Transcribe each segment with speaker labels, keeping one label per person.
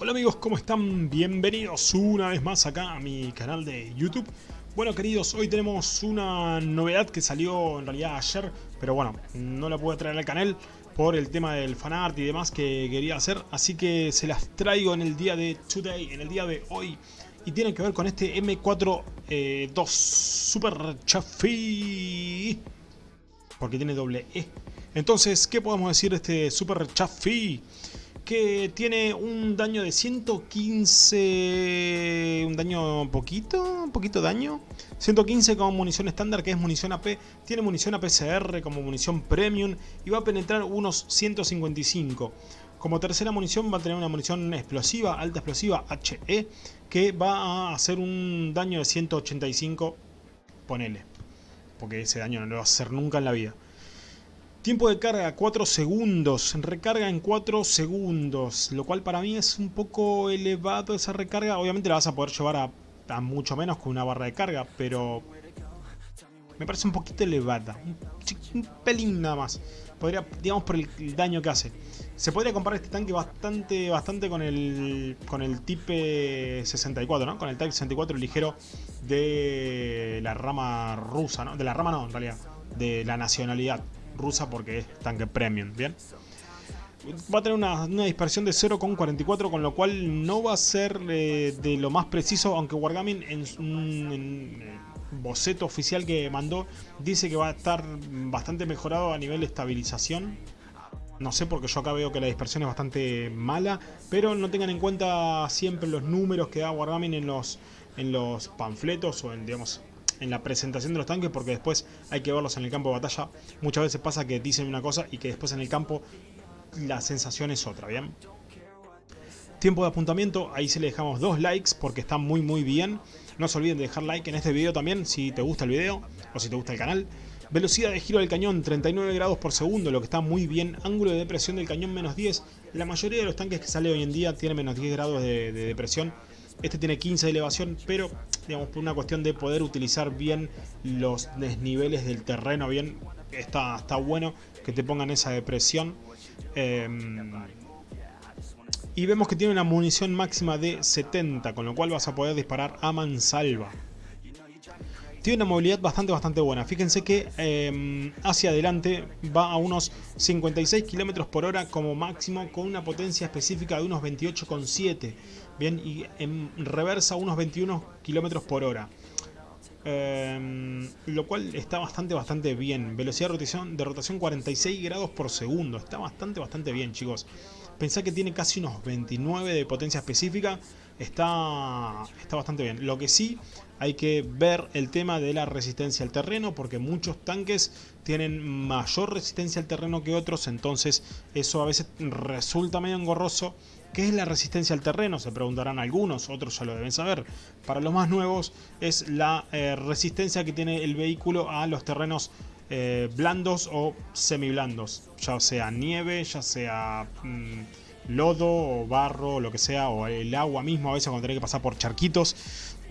Speaker 1: Hola amigos, ¿cómo están? Bienvenidos una vez más acá a mi canal de YouTube. Bueno queridos, hoy tenemos una novedad que salió en realidad ayer, pero bueno, no la pude traer al canal por el tema del fanart y demás que quería hacer, así que se las traigo en el día de today, en el día de hoy. Y tiene que ver con este M4 eh, 2 Super Chaffee, porque tiene doble E. Entonces, ¿qué podemos decir de este Super Chaffee? Que tiene un daño de 115, un daño poquito, un poquito daño. 115 como munición estándar, que es munición AP. Tiene munición APCR como munición premium y va a penetrar unos 155. Como tercera munición va a tener una munición explosiva, alta explosiva HE, que va a hacer un daño de 185, ponele. Porque ese daño no lo va a hacer nunca en la vida. Tiempo de carga 4 segundos, recarga en 4 segundos, lo cual para mí es un poco elevado esa recarga. Obviamente la vas a poder llevar a, mucho menos con una barra de carga, pero me parece un poquito elevada, un, pelín nada más. Podría, digamos por el, daño que hace. Se podría comparar este tanque bastante, bastante con el con el Type 64, ¿no? Con el Type 64 ligero de la rama rusa, ¿no? De la rama no, en realidad, de la nacionalidad rusa porque es tanque premium, ¿bien? Va a tener una, dispersión de 0,44 con lo cual no va a ser eh, de lo más preciso, aunque Wargaming en un eh, boceto oficial que mandó dice que va a estar bastante mejorado a nivel de estabilización. No sé porque yo acá veo que la dispersión es bastante mala, pero no tengan en cuenta siempre los números que da Wargaming en los, en los panfletos o en, digamos, en la presentación de los tanques porque después hay que verlos en el campo de batalla. Muchas veces pasa que dicen una cosa y que después en el campo la sensación es otra, ¿bien? Tiempo de apuntamiento, ahí se le dejamos dos likes porque está muy muy bien. No se olviden de dejar like en este video también si te gusta el video o si te gusta el canal. Velocidad de giro del cañón 39 grados por segundo, lo que está muy bien. Ángulo de depresión del cañón menos 10. La mayoría de los tanques que sale hoy en día tienen menos 10 grados de, de depresión. Este tiene 15 de elevación, pero digamos por una cuestión de poder utilizar bien los desniveles del terreno, bien está, está bueno que te pongan esa depresión. Em, y vemos que tiene una munición máxima de 70, con lo cual vas a poder disparar a mansalva. Tiene una movilidad bastante bastante buena. Fíjense que em, hacia adelante va a unos 56 km por hora como máximo con una potencia específica de unos 28,7. Bien, y en reversa unos 21 km por hora. Em, lo cual está bastante bastante bien. Velocidad de rotación, de rotación 46 grados por segundo. Está bastante bastante bien chicos. Pensá que tiene casi unos 29 de potencia específica. Está, está bastante bien. Lo que sí hay que ver el tema de la resistencia al terreno porque muchos tanques tienen mayor resistencia al terreno que otros entonces eso a veces resulta medio engorroso ¿Qué es la resistencia al terreno? Se preguntarán algunos, otros ya lo deben saber. Para los más nuevos es la eh, resistencia que tiene el vehículo a los terrenos eh, blandos o semiblandos. Ya sea nieve, ya sea mm, lodo o barro lo que sea, o el agua mismo a veces cuando tenés que pasar por charquitos.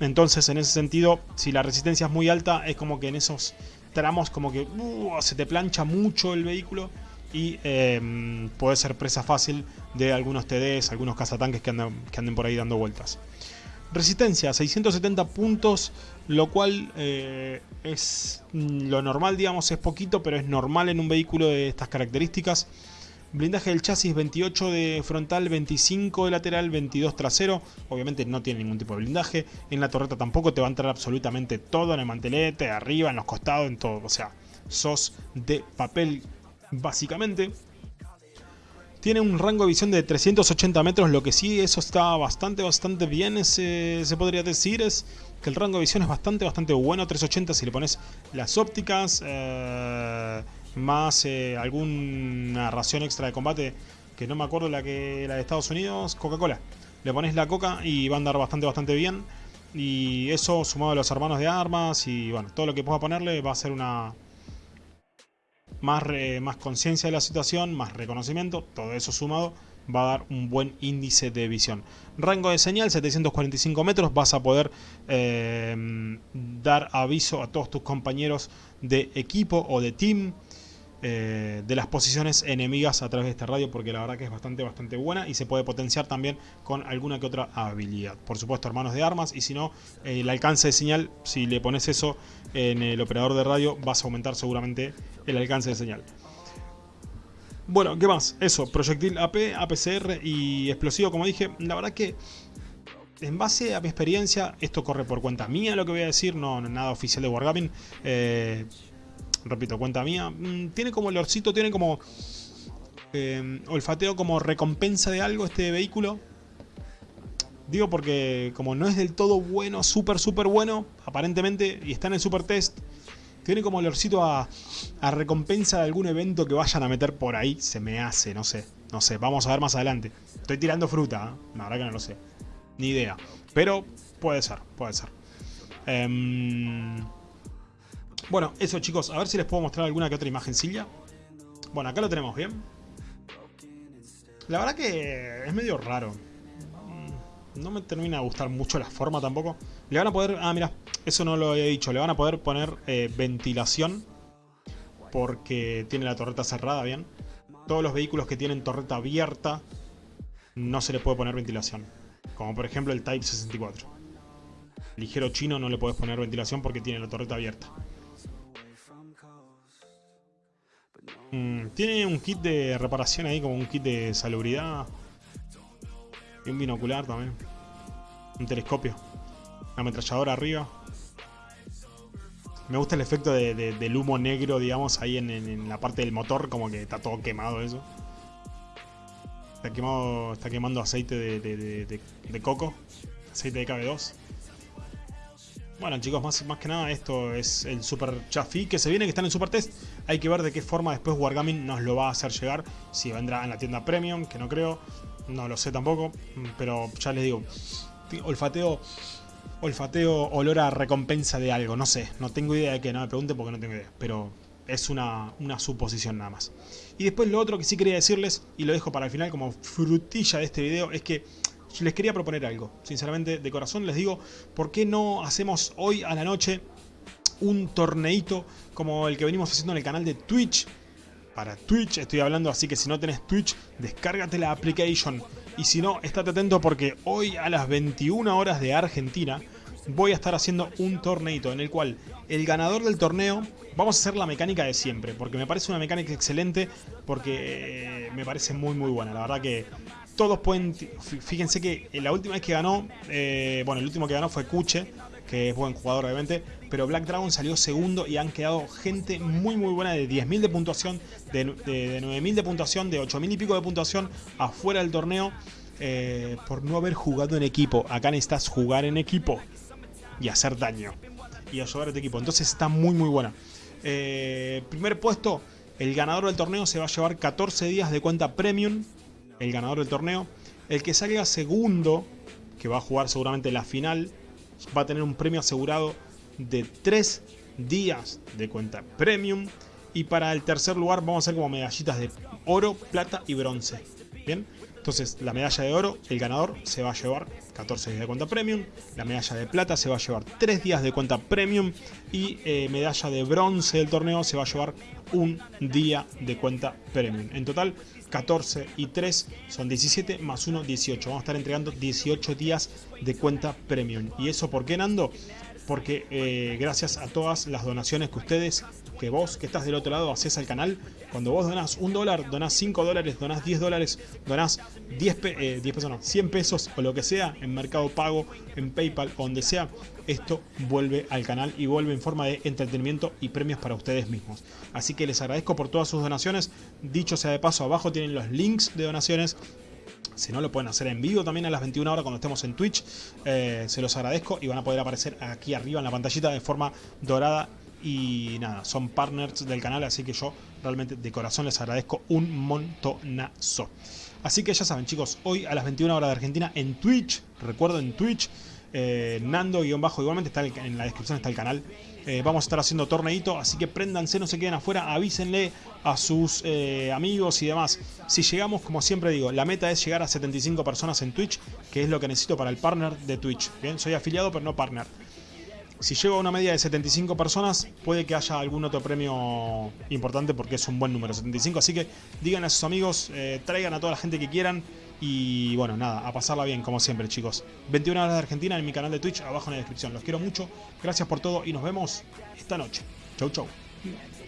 Speaker 1: Entonces en ese sentido, si la resistencia es muy alta, es como que en esos tramos como que uh, se te plancha mucho el vehículo y em, puede ser presa fácil de algunos TDs, algunos cazatanques que, anden por ahí dando vueltas. Resistencia, 670 puntos, lo cual eh, es mm, lo normal, digamos, es poquito, pero es normal en un vehículo de estas características. Blindaje del chasis 28 de frontal, 25 de lateral, 22 trasero. Obviamente no tiene ningún tipo de blindaje. En la torreta tampoco te va a entrar absolutamente todo en el mantelete, arriba, en los costados, en todo. O sea, sos de papel básicamente. Tiene un rango de visión de 380 metros, lo que sí, eso está bastante, bastante bien, se, se podría decir, es que el rango de visión es bastante, bastante bueno, 380 si le pones las ópticas, eh, más eh, alguna ración extra de combate, que no me acuerdo la, que, la de Estados Unidos, Coca-Cola. Le pones la coca y va a andar bastante, bastante bien. Y eso sumado a los hermanos de armas y bueno, todo lo que pueda ponerle va a ser una, más, más conciencia de la situación, más reconocimiento, todo eso sumado va a dar un buen índice de visión. Rango de señal 745 metros, vas a poder eh, dar aviso a todos tus compañeros de equipo o de team. Eh, de las posiciones enemigas a través de esta radio porque la verdad que es bastante bastante buena y se puede potenciar también con alguna que otra habilidad. Por supuesto hermanos de armas y si no eh, el alcance de señal, si le pones eso en el operador de radio vas a aumentar seguramente el alcance de señal. Bueno, ¿qué más? Eso, proyectil AP, APCR y explosivo como dije, la verdad que en base a mi experiencia, esto corre por cuenta mía lo que voy a decir, no, nada oficial de Wargaming. Eh, repito, cuenta mía, mm, tiene como olorcito, tiene como eh, olfateo como recompensa de algo este vehículo. Digo porque como no es del todo bueno, súper, súper bueno, aparentemente, y está en el super test, tiene como olorcito a, a recompensa de algún evento que vayan a meter por ahí. Se me hace, no sé, no sé, vamos a ver más adelante. Estoy tirando fruta, ¿eh? la verdad que no lo sé. Ni idea. Pero puede ser, puede ser. Eh, bueno, eso chicos, a ver si les puedo mostrar alguna que otra imagencilla. Bueno, acá lo tenemos bien. La verdad que es medio raro. Mm, no me termina de gustar mucho la forma tampoco. Le van a poder... Ah, mira, eso no lo he dicho. Le van a poder poner eh, ventilación. Porque tiene la torreta cerrada, bien. Todos los vehículos que tienen torreta abierta no se le puede poner ventilación. Como por ejemplo el Type 64. Ligero chino no le puedes poner ventilación porque tiene la torreta abierta. Mm, tiene un kit de reparación ahí, como un kit de salubridad. Y un binocular también. Un telescopio. Una ametralladora arriba. Me gusta el efecto del humo negro, digamos, ahí en, la parte del motor, como que está todo quemado eso. Está, quemado, está quemando aceite de, coco, aceite de KB2. Bueno chicos, más, más que nada esto es el Super Chafi que se viene, que está en el Super Test. Hay que ver de qué forma después Wargaming nos lo va a hacer llegar. Si vendrá en la tienda Premium, que no creo. No lo sé tampoco. Pero ya les digo, olfateo, olfateo, olor a recompensa de algo. No sé, no tengo idea de qué, no me pregunten porque no tengo idea. Pero es una, una suposición nada más. Y después lo otro que sí quería decirles, y lo dejo para el final como frutilla de este video, es que les quería proponer algo. Sinceramente, de corazón les digo, ¿por qué no hacemos hoy a la noche un torneito como el que venimos haciendo en el canal de Twitch? Para Twitch estoy hablando, así que si no tenés Twitch, descárgate la application. Y si no, estate atento porque hoy a las 21 horas de Argentina voy a estar haciendo un torneito en el cual el ganador del torneo, vamos a hacer la mecánica de siempre, porque me parece una mecánica excelente, porque eh, me parece muy muy buena, la verdad que todos pueden... Fíjense que la última vez que ganó, eh, bueno, el último que ganó fue Kuche, que es buen jugador obviamente, pero Black Dragon salió segundo y han quedado gente muy muy buena de 10.000 de puntuación, de, de, 9.000 de puntuación, de 8.000 y pico de puntuación afuera del torneo eh, por no haber jugado en equipo. Acá necesitas jugar en equipo y hacer daño y ayudar a tu equipo. Entonces está muy muy buena. Eh, primer puesto, el ganador del torneo se va a llevar 14 días de cuenta premium el ganador del torneo. El que salga segundo, que va a jugar seguramente la final, va a tener un premio asegurado de 3 días de cuenta premium. Y para el tercer lugar vamos a hacer como medallitas de oro, plata y bronce. Bien, entonces la medalla de oro, el ganador se va a llevar 14 días de cuenta premium. La medalla de plata se va a llevar 3 días de cuenta premium. Y eh, medalla de bronce del torneo se va a llevar un día de cuenta premium. En total 14 y 3 son 17 más 1, 18. Vamos a estar entregando 18 días de cuenta premium. ¿Y eso por qué, Nando? Porque eh, gracias a todas las donaciones que ustedes, que vos que estás del otro lado, haces al canal, cuando vos donás un dólar, donás 5 dólares, donás 10 dólares, donás 10, 10 pesos, no, 100 pesos o lo que sea en Mercado Pago, en Paypal, donde sea, esto vuelve al canal y vuelve en forma de entretenimiento y premios para ustedes mismos. Así que les agradezco por todas sus donaciones. Dicho sea de paso, abajo tienen los links de donaciones. Si no, lo pueden hacer en vivo también a las 21 horas cuando estemos en Twitch. Eh, se los agradezco y van a poder aparecer aquí arriba en la pantallita de forma dorada. Y nada, son partners del canal, así que yo realmente de corazón les agradezco un montonazo. Así que ya saben chicos, hoy a las 21 horas de Argentina en Twitch, recuerdo en Twitch, eh, Nando-bajo, igualmente está en la descripción está el canal. Eh, vamos a estar haciendo torneito, así que préndanse, no se queden afuera, avísenle a sus eh, amigos y demás. Si llegamos, como siempre digo, la meta es llegar a 75 personas en Twitch, que es lo que necesito para el partner de Twitch. Bien, soy afiliado pero no partner. si llego a una media de 75 personas, puede que haya algún otro premio importante porque es un buen número, 75. Así que digan a sus amigos, eh, traigan a toda la gente que quieran. Y bueno, nada, a pasarla bien, como siempre, chicos. 21 horas de Argentina en mi canal de Twitch, abajo en la descripción. Los quiero mucho, gracias por todo y nos vemos esta noche. Chau, chau.